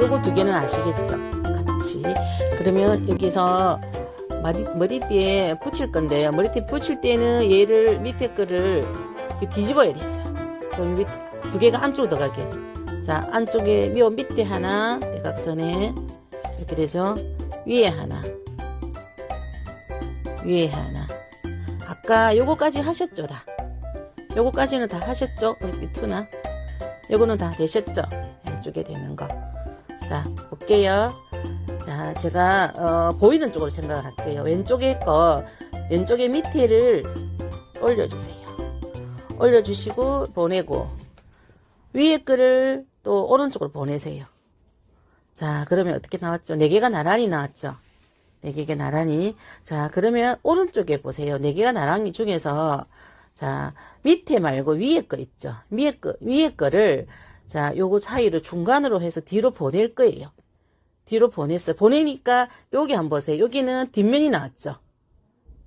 요거 두 개는 아시겠죠? 같이. 그러면 여기서 머리, 머리띠에 붙일 건데요. 머리띠 붙일 때는 얘를 밑에 거를 뒤집어야 되세요. 그럼 밑, 두 개가 안쪽으로 들어가게. 자, 안쪽에 묘 밑에 하나, 대각선에 이렇게 되죠. 위에 하나, 위에 하나. 아까 요거까지 하셨죠, 다. 요거까지는 다 하셨죠? 우리 투나. 요거는 다 되셨죠? 양쪽에 되는 거. 자, 볼게요. 자, 제가 어, 보이는 쪽으로 생각을 할게요. 왼쪽에 거, 왼쪽에 밑에를 올려주세요. 올려주시고 보내고 위에 거를 또 오른쪽으로 보내세요. 자, 그러면 어떻게 나왔죠? 네 개가 나란히 나왔죠? 네 개가 나란히. 자, 그러면 오른쪽에 보세요. 네 개가 나란히 중에서 자, 밑에 말고 위에 거 있죠? 위에 거, 위에 거를 자, 요거 사이를 중간으로 해서 뒤로 보낼 거예요. 뒤로 보냈어요. 보내니까 여기 한번 보세요. 여기는 뒷면이 나왔죠.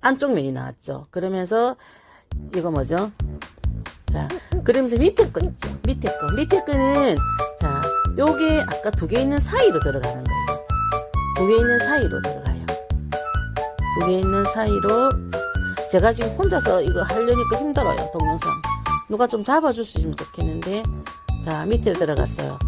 안쪽 면이 나왔죠. 그러면서 이거 뭐죠? 자, 그러면서 밑에 거 있죠. 밑에 거. 밑에 거는 자, 요게 아까 두 개 있는 사이로 들어가는 거예요. 두 개 있는 사이로 들어가요. 두 개 있는 사이로 제가 지금 혼자서 이거 하려니까 힘들어요. 동영상. 누가 좀 있으면 좋겠는데 자, 밑에 들어갔어요.